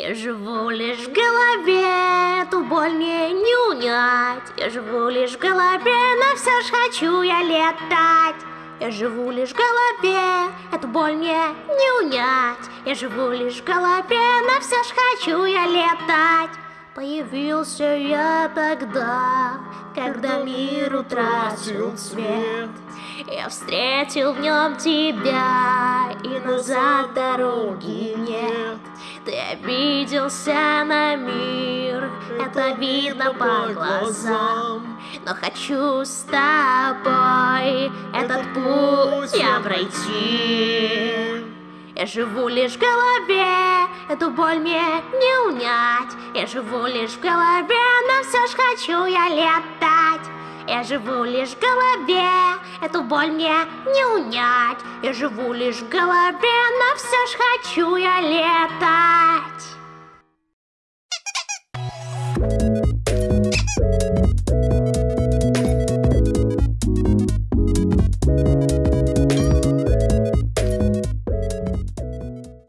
Я живу лишь в голове, эту боль мне не унять. Я живу лишь в голове, но все ж хочу я летать. Я живу лишь в голове, эту боль мне не унять. Я живу лишь в голове, но все ж хочу я летать. Появился я тогда, когда мир утратил цвет. Я встретил в нем тебя, и назад дороги нет Ты обиделся на мир, это видно по глазам. Но хочу с тобой этот путь я пройти. Я живу лишь в голове, эту боль мне не унять. Я живу лишь в голове, но все ж хочу я летать. Я живу лишь в голове, эту боль мне не унять. Я живу лишь в голове, но все ж хочу я летать Thank you.